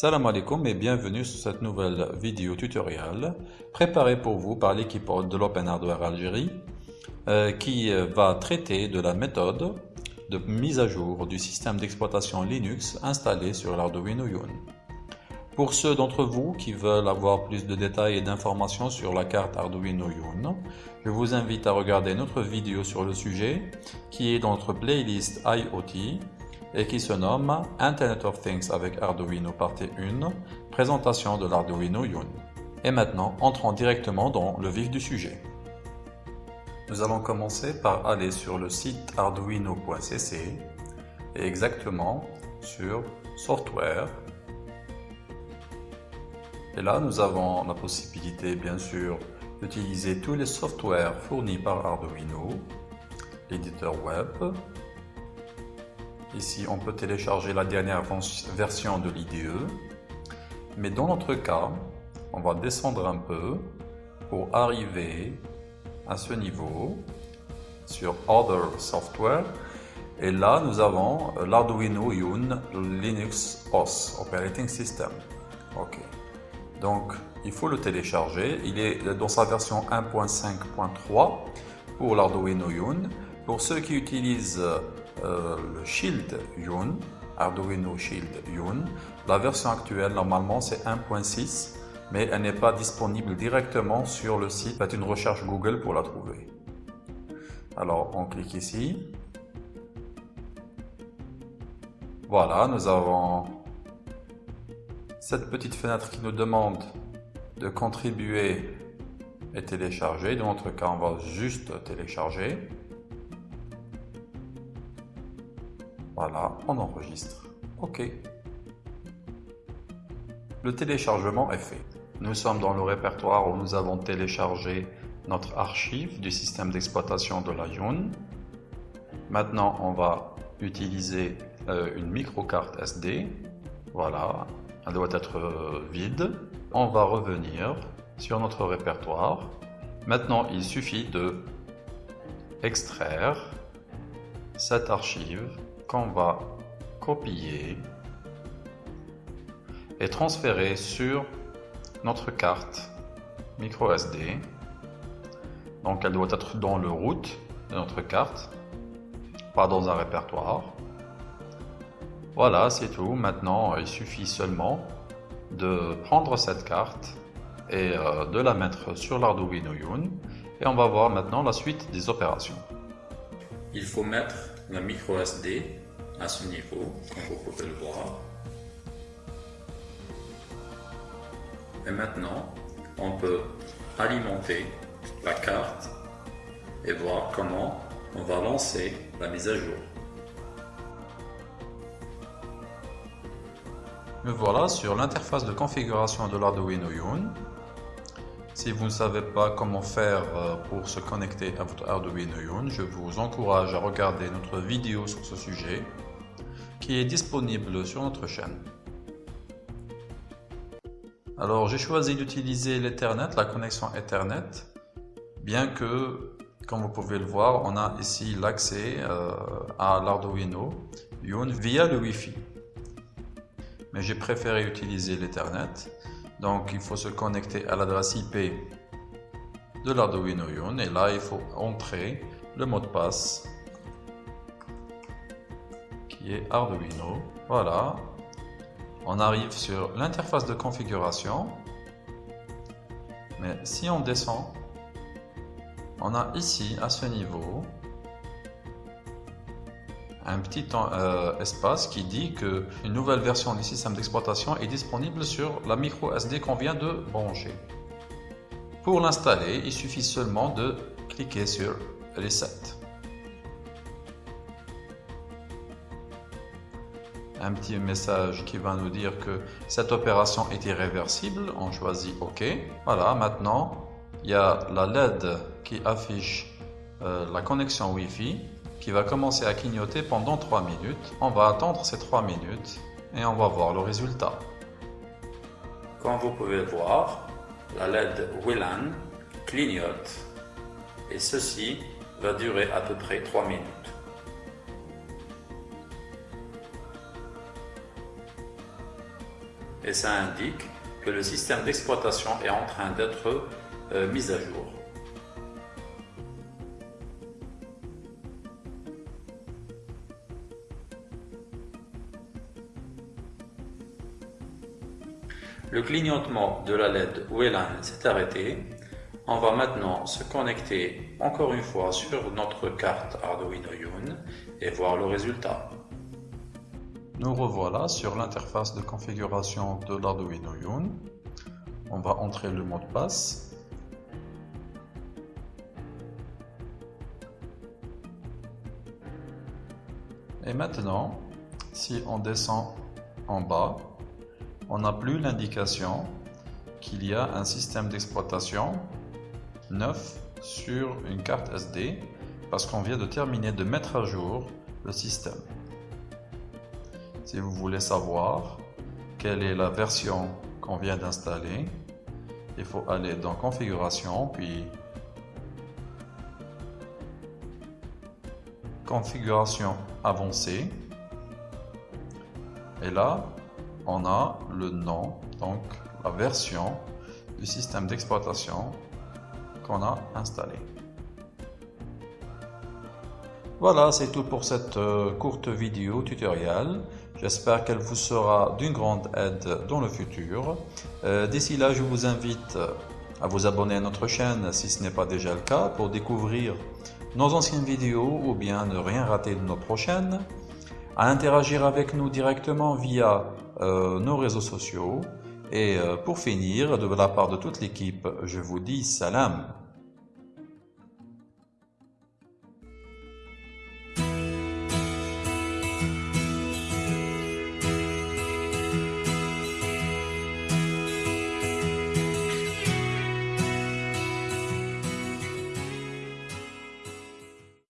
Salam alaikum et bienvenue sur cette nouvelle vidéo tutoriel préparée pour vous par l'équipe de l'Open Hardware Algérie euh, qui va traiter de la méthode de mise à jour du système d'exploitation Linux installé sur l'Arduino Yun. Pour ceux d'entre vous qui veulent avoir plus de détails et d'informations sur la carte Arduino Yun, je vous invite à regarder notre vidéo sur le sujet qui est dans notre playlist IoT et qui se nomme Internet of Things avec Arduino partie 1, présentation de l'Arduino Yun. Et maintenant, entrons directement dans le vif du sujet. Nous allons commencer par aller sur le site arduino.cc et exactement sur Software. Et là, nous avons la possibilité, bien sûr, d'utiliser tous les softwares fournis par Arduino, l'éditeur web, Ici, on peut télécharger la dernière version de l'IDE. Mais dans notre cas, on va descendre un peu pour arriver à ce niveau sur Other Software. Et là, nous avons l'Arduino Yun Linux OS Operating System. OK. Donc, il faut le télécharger. Il est dans sa version 1.5.3 pour l'Arduino Yun. Pour ceux qui utilisent le Shield Yun, Arduino Shield Yun. La version actuelle, normalement, c'est 1.6, mais elle n'est pas disponible directement sur le site. Faites une recherche Google pour la trouver. Alors, on clique ici. Voilà, nous avons cette petite fenêtre qui nous demande de contribuer et télécharger. Dans notre cas, on va juste télécharger. Voilà, on enregistre. OK. Le téléchargement est fait. Nous sommes dans le répertoire où nous avons téléchargé notre archive du système d'exploitation de la Yun. Maintenant, on va utiliser euh, une microcarte SD. Voilà, elle doit être euh, vide. On va revenir sur notre répertoire. Maintenant, il suffit de extraire cette archive qu'on va copier et transférer sur notre carte micro SD. Donc elle doit être dans le route de notre carte, pas dans un répertoire. Voilà, c'est tout. Maintenant, il suffit seulement de prendre cette carte et euh, de la mettre sur l'Arduino Yun. Et on va voir maintenant la suite des opérations. Il faut mettre la micro SD à ce niveau, comme vous pouvez le voir. Et maintenant, on peut alimenter la carte et voir comment on va lancer la mise à jour. Me voilà sur l'interface de configuration de l'Arduino Yun. Si vous ne savez pas comment faire euh, pour se connecter à votre Arduino Yun, je vous encourage à regarder notre vidéo sur ce sujet qui est disponible sur notre chaîne. Alors j'ai choisi d'utiliser l'Ethernet, la connexion Ethernet, bien que, comme vous pouvez le voir, on a ici l'accès euh, à l'Arduino Yun via le Wi-Fi. Mais j'ai préféré utiliser l'Ethernet donc il faut se connecter à l'adresse IP de l'Arduino Yun et là il faut entrer le mot de passe qui est Arduino. Voilà. On arrive sur l'interface de configuration. Mais si on descend, on a ici à ce niveau un petit euh, espace qui dit que une nouvelle version du système d'exploitation est disponible sur la micro SD qu'on vient de brancher. Pour l'installer, il suffit seulement de cliquer sur Reset. Un petit message qui va nous dire que cette opération est irréversible. On choisit OK. Voilà, maintenant, il y a la LED qui affiche euh, la connexion Wi-Fi qui va commencer à clignoter pendant 3 minutes. On va attendre ces 3 minutes et on va voir le résultat. Comme vous pouvez le voir, la LED WLAN clignote et ceci va durer à peu près 3 minutes. et ça indique que le système d'exploitation est en train d'être euh, mis à jour. Le clignotement de la LED WLAN s'est arrêté. On va maintenant se connecter encore une fois sur notre carte Arduino Uno et voir le résultat. Nous revoilà sur l'interface de configuration de l'Arduino Uno. On va entrer le mot de passe. Et maintenant, si on descend en bas, on n'a plus l'indication qu'il y a un système d'exploitation neuf sur une carte SD parce qu'on vient de terminer de mettre à jour le système. Si vous voulez savoir quelle est la version qu'on vient d'installer, il faut aller dans configuration puis configuration avancée et là on a le nom donc la version du système d'exploitation qu'on a installé. Voilà c'est tout pour cette euh, courte vidéo tutoriel. J'espère qu'elle vous sera d'une grande aide dans le futur. Euh, d'ici là, je vous invite à vous abonner à notre chaîne si ce n'est pas déjà le cas pour découvrir nos anciennes vidéos ou bien ne rien rater de nos prochaines, à interagir avec nous directement via euh, nos réseaux sociaux. Et euh, pour finir, de la part de toute l'équipe, je vous dis salam